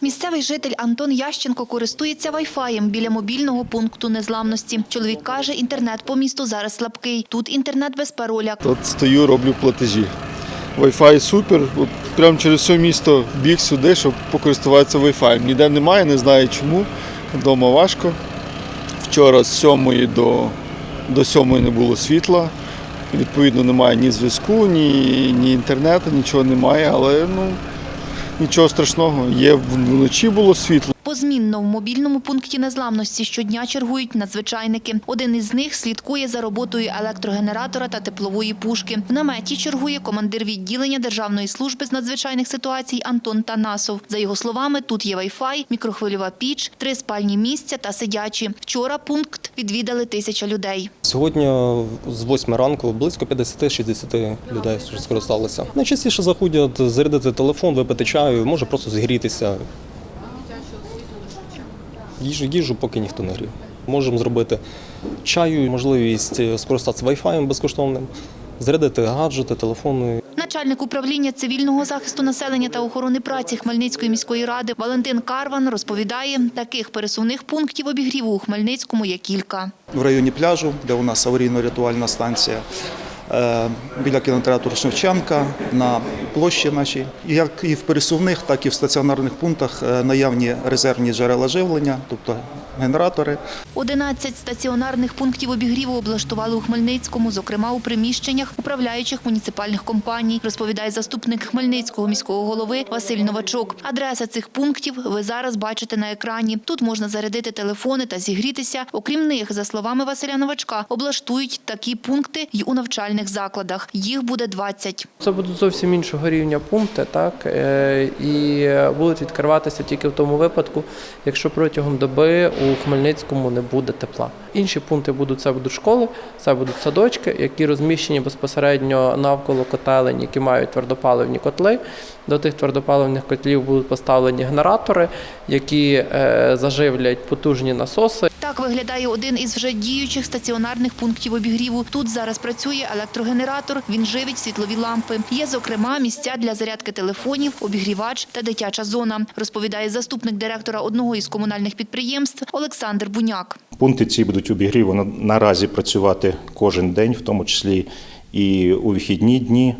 Місцевий житель Антон Ященко користується вайфаєм біля мобільного пункту незламності. Чоловік каже, інтернет по місту зараз слабкий. Тут інтернет без пароля. От стою, роблю платежі. Wi-Fi супер. От прямо через все місто біг сюди, щоб покористуватися Wi-Fi. Ніде немає, не знаю чому. Вдома важко. Вчора з 7 до, до 7 не було світла. Відповідно, немає ні зв'язку, ні, ні інтернету, нічого немає, але ну, нічого страшного. Є вночі було світло. Позмінно в мобільному пункті незламності щодня чергують надзвичайники. Один із них слідкує за роботою електрогенератора та теплової пушки. В наметі чергує командир відділення Державної служби з надзвичайних ситуацій Антон Танасов. За його словами, тут є вайфай, мікрохвильова піч, три спальні місця та сидячі. Вчора пункт відвідали тисяча людей. Сьогодні з 8 ранку близько 50-60 людей скористалися. Найчастіше заходять зарядити телефон, випити чаю, може просто зігрітися. Їжу, їжу поки ніхто не грів. Можемо зробити чаю, можливість скористатися Wi-Fi безкоштовним, зарядити гаджети, телефони. Начальник управління цивільного захисту населення та охорони праці Хмельницької міської ради Валентин Карван розповідає, таких пересувних пунктів обігріву у Хмельницькому є кілька. в районі пляжу, де у нас аварійно-рятувальна станція. е, Біля кінотеатру Шевченка на площі нашій, І як і в пересувних, так і в стаціонарних пунктах е, наявні резервні джерела живлення, тобто генератори. 11 стаціонарних пунктів обігріву облаштували у Хмельницькому, зокрема у приміщеннях управляючих муніципальних компаній, розповідає заступник Хмельницького міського голови Василь Новачок. Адреса цих пунктів ви зараз бачите на екрані. Тут можна зарядити телефони та зігрітися. Окрім них, за словами Василя Новачка, облаштують такі пункти й у навчальних закладах. Їх буде 20. Це будуть зовсім іншого рівня пункти, так е, і будуть відкриватися тільки в тому випадку, якщо протягом доби у Хмельницькому не буде тепла. Інші пункти будуть це будуть школи, це будуть садочки, які розміщені безпосередньо навколо котелень, які мають твердопаливні котли. До тих твердопаливних котлів будуть поставлені генератори, які е, заживлять потужні насоси. Так виглядає один із вже діючих стаціонарних пунктів обігріву. Тут зараз працює електрогенератор, він живить світлові лампи. Є, зокрема, місця для зарядки телефонів, обігрівач та дитяча зона, розповідає заступник директора одного із комунальних підприємств Олександр Буняк. Пункти ці будуть обігріву на- наразі працювати кожен день, в тому числі і у вихідні дні.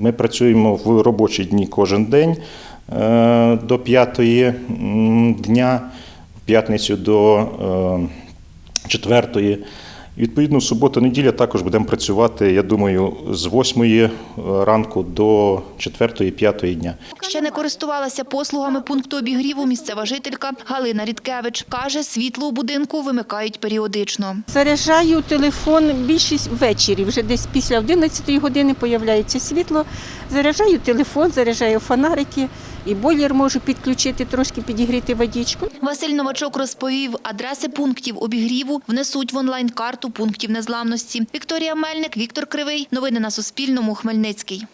Ми працюємо в робочі дні кожен день е, до п'ятої дня, п'ятницю до е, четвертої. Відповідно, в суботу-неділя також будемо працювати, я думаю, з 8 ранку до 4-5 дня. Ще не користувалася послугами пункту обігріву місцева жителька Галина Рідкевич. Каже, світло у будинку вимикають періодично. Заряджаю телефон більшість ввечері, вже десь після 11 години появляється світло. Заряджаю телефон, заряджаю фонарики і бойлер можу підключити, трошки підігріти водичку. Василь Новачок розповів, адреси пунктів обігріву внесуть в онлайн-карту пунктів незламності. Вікторія Мельник, Віктор Кривий. Новини на Суспільному. Хмельницький.